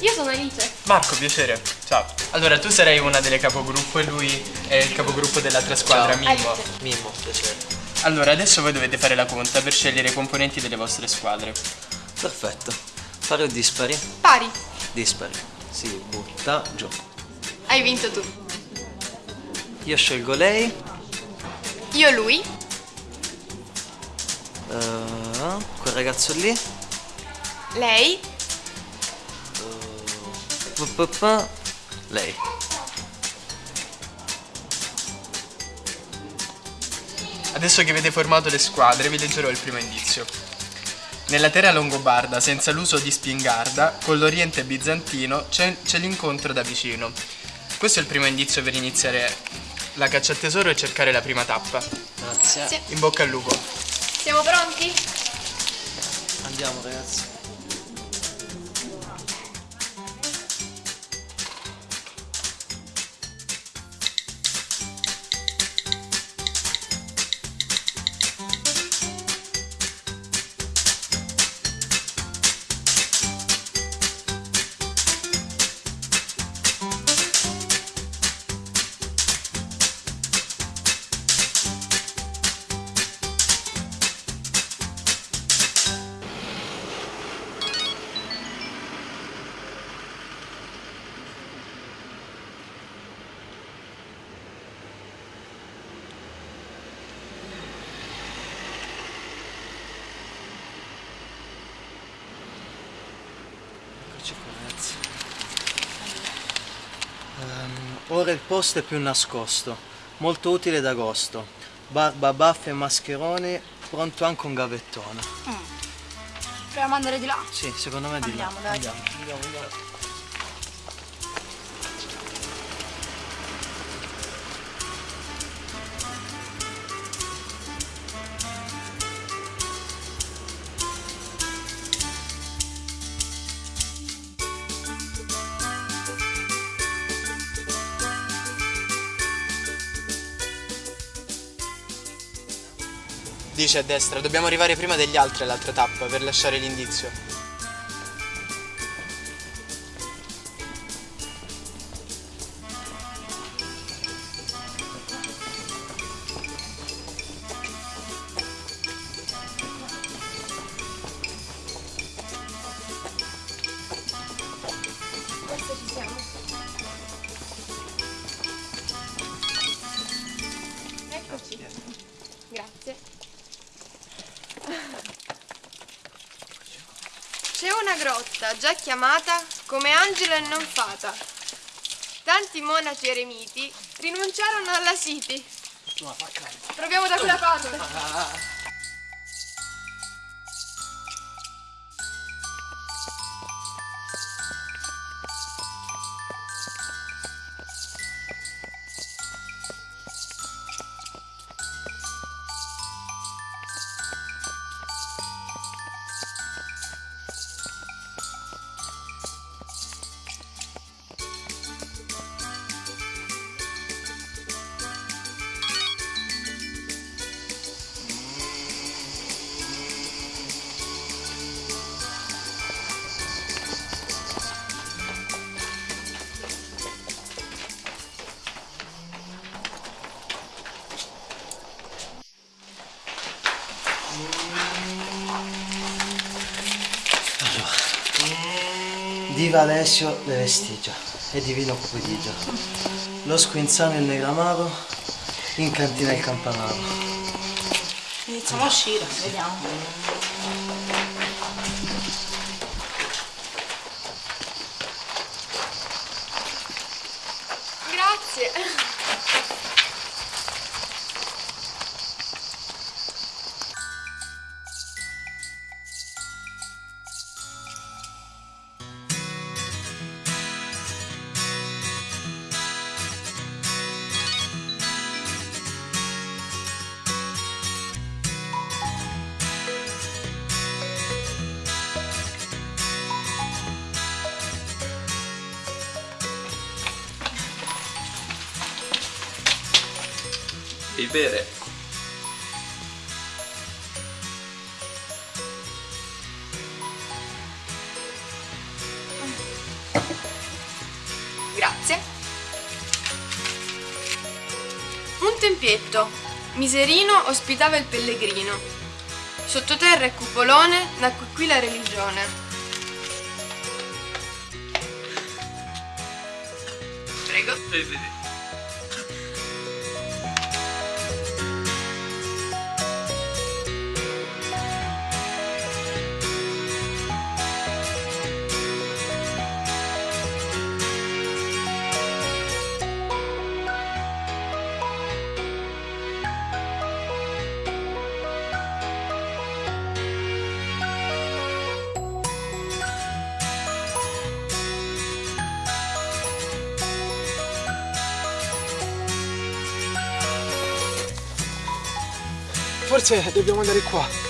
Io sono Alice. Marco, piacere. Ciao. Allora, tu sarai una delle capogruppo e lui è il capogruppo dell'altra squadra, Ciao. Mimmo. Alice. Mimmo, piacere. Allora, adesso voi dovete fare la conta per scegliere i componenti delle vostre squadre. Perfetto. Pari o dispari? Pari, Dispari. Si butta giù. hai vinto tu. Io scelgo lei. Io lui, eh, quel ragazzo lì. lei, Lei. Adesso che avete formato le squadre, vi leggerò il primo indizio. Nella terra longobarda, senza l'uso di spingarda, con l'oriente bizantino, c'è, c'è l'incontro da vicino. Questo è il primo indizio per iniziare la caccia al tesoro e cercare la prima tappa. Grazie. Sì. In bocca al lupo. siamo pronti? Andiamo ragazzi. Ehm, ora il posto è più nascosto, molto utile ad agosto. Barba, baffe e mascheroni, pronto anche un gavettone. Proviamo ad andare di là. Sì, secondo me di là. Dai. Andiamo, andiamo, andiamo. Dice a destra, dobbiamo arrivare prima degli altri all'altra tappa per lasciare l'indizio. C'è una grotta già chiamata come Angelo e non fata. Tanti monaci eremiti rinunciarono alla siti. Proviamo da quella parte. Diva Alessio Le Vestigia e Divino Cupidigia. Lo squinzano il negramaro, in cantina il campanaro. Iniziamo a uscire, vediamo. e bere. Grazie. Un tempietto. Miserino ospitava il pellegrino. Sottoterra e cupolone nacque qui la religione. Prego. Forse dobbiamo andare qua.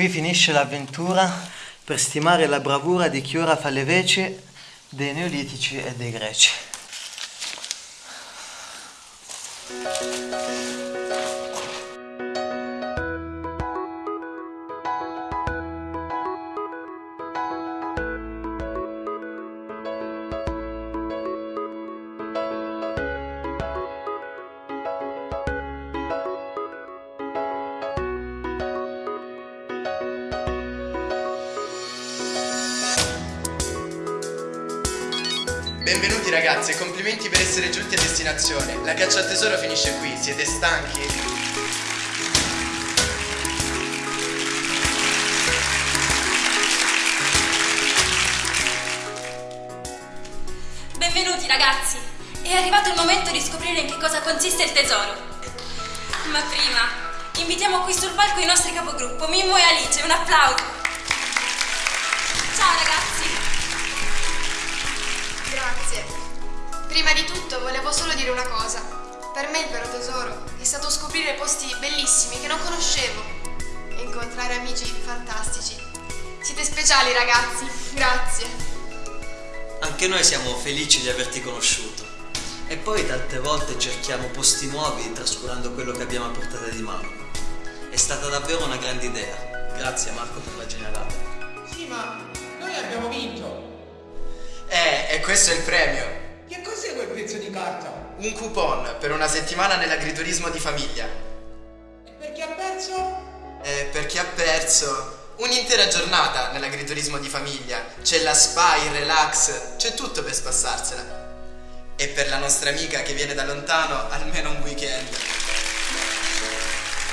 Qui finisce l'avventura per stimare la bravura di chi ora fa le veci dei neolitici e dei greci. Benvenuti ragazzi e complimenti per essere giunti a destinazione. La caccia al tesoro finisce qui, siete stanchi? Benvenuti ragazzi! È arrivato il momento di scoprire in che cosa consiste il tesoro. Ma prima, invitiamo qui sul palco i nostri capogruppo, Mimmo e Alice, un applauso! Ciao ragazzi! Grazie. Prima di tutto volevo solo dire una cosa. Per me il vero tesoro è stato scoprire posti bellissimi che non conoscevo e incontrare amici fantastici. Siete speciali ragazzi, grazie. Anche noi siamo felici di averti conosciuto. E poi tante volte cerchiamo posti nuovi trascurando quello che abbiamo a portata di mano. È stata davvero una grande idea. Grazie Marco per la generata. Sì, ma noi abbiamo vinto. E questo è il premio. Che cos'è quel pezzo di carta? Un coupon per una settimana nell'agriturismo di famiglia. E per chi ha perso? Eh, per chi ha perso un'intera giornata nell'agriturismo di famiglia. C'è la spa, il relax, c'è tutto per spassarsela. E per la nostra amica che viene da lontano, almeno un weekend.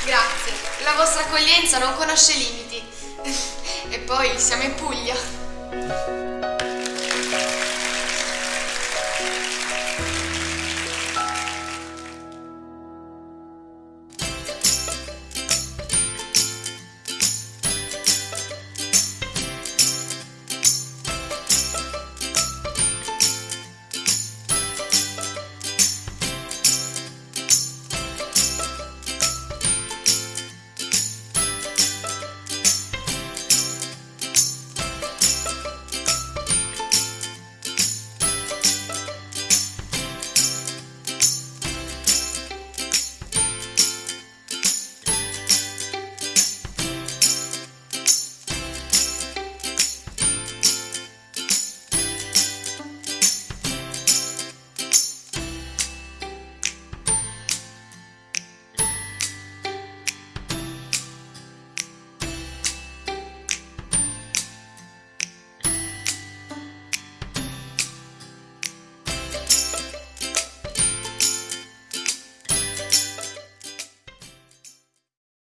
Grazie. La vostra accoglienza non conosce limiti. e poi siamo in Puglia.